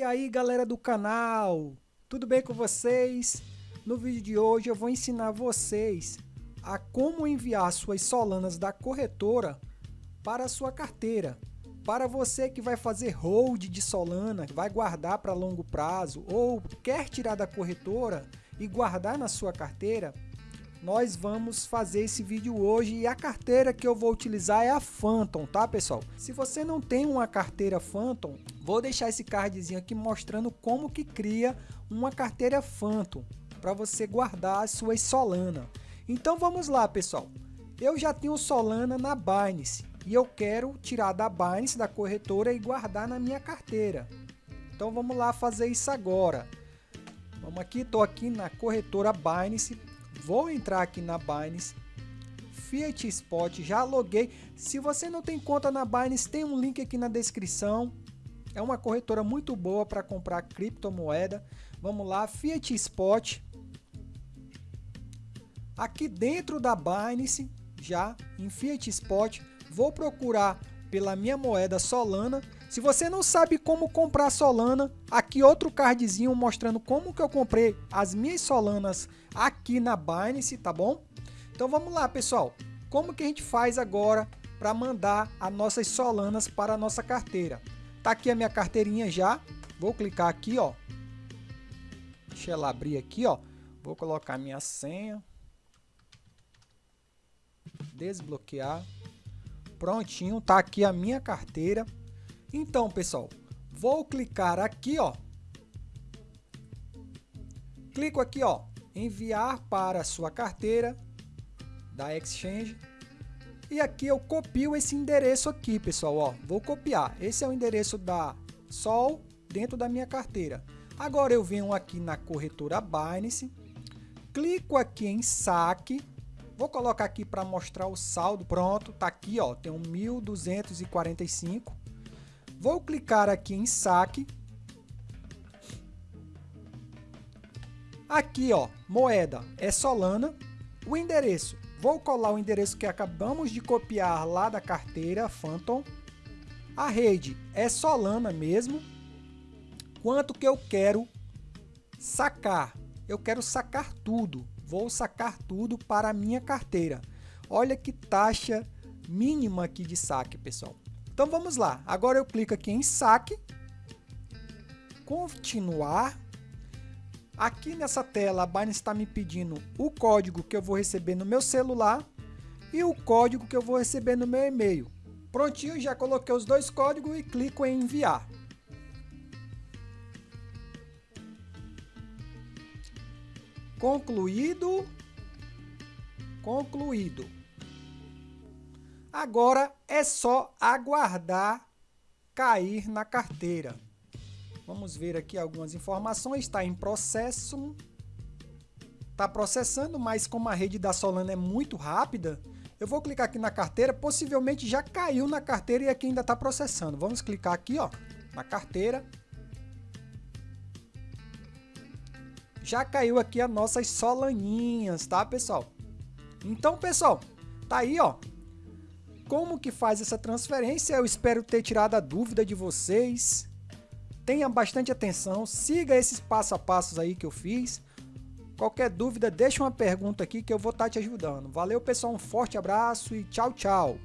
E aí galera do canal, tudo bem com vocês? No vídeo de hoje eu vou ensinar vocês a como enviar suas solanas da corretora para a sua carteira. Para você que vai fazer hold de solana, vai guardar para longo prazo ou quer tirar da corretora e guardar na sua carteira, nós vamos fazer esse vídeo hoje e a carteira que eu vou utilizar é a Phantom, tá pessoal? Se você não tem uma carteira Phantom, vou deixar esse cardzinho aqui mostrando como que cria uma carteira Phantom para você guardar as suas Solana. Então vamos lá pessoal, eu já tenho Solana na Binance e eu quero tirar da Binance, da corretora e guardar na minha carteira. Então vamos lá fazer isso agora. Vamos aqui, estou aqui na corretora Binance, Vou entrar aqui na Binance, Fiat Spot, já loguei. Se você não tem conta na Binance, tem um link aqui na descrição. É uma corretora muito boa para comprar criptomoeda. Vamos lá, Fiat Spot. Aqui dentro da Binance, já em Fiat Spot, vou procurar pela minha moeda Solana. Se você não sabe como comprar Solana, aqui outro cardzinho mostrando como que eu comprei as minhas Solanas aqui na Binance, tá bom? Então vamos lá, pessoal. Como que a gente faz agora para mandar as nossas Solanas para a nossa carteira? Tá aqui a minha carteirinha já. Vou clicar aqui, ó. Deixa ela abrir aqui, ó. Vou colocar minha senha. Desbloquear. Prontinho, tá aqui a minha carteira. Então, pessoal, vou clicar aqui, ó. Clico aqui, ó, enviar para a sua carteira da Exchange. E aqui eu copio esse endereço aqui, pessoal, ó. Vou copiar. Esse é o endereço da Sol dentro da minha carteira. Agora eu venho aqui na corretora Binance, clico aqui em saque Vou colocar aqui para mostrar o saldo. Pronto, tá aqui, ó, tem um 1.245. Vou clicar aqui em saque. Aqui, ó, moeda é Solana. O endereço, vou colar o endereço que acabamos de copiar lá da carteira Phantom. A rede é Solana mesmo. Quanto que eu quero sacar? Eu quero sacar tudo vou sacar tudo para a minha carteira. Olha que taxa mínima aqui de saque, pessoal. Então vamos lá. Agora eu clico aqui em saque, continuar. Aqui nessa tela a Binance está me pedindo o código que eu vou receber no meu celular e o código que eu vou receber no meu e-mail. Prontinho, já coloquei os dois códigos e clico em enviar. Concluído. Concluído. Agora é só aguardar cair na carteira. Vamos ver aqui algumas informações. Está em processo. Está processando, mas como a rede da Solana é muito rápida, eu vou clicar aqui na carteira. Possivelmente já caiu na carteira e aqui ainda está processando. Vamos clicar aqui ó, na carteira. já caiu aqui as nossas solaninhas, tá, pessoal? Então, pessoal, tá aí, ó. Como que faz essa transferência? Eu espero ter tirado a dúvida de vocês. Tenha bastante atenção, siga esses passo a passos aí que eu fiz. Qualquer dúvida, deixa uma pergunta aqui que eu vou estar tá te ajudando. Valeu, pessoal, um forte abraço e tchau, tchau.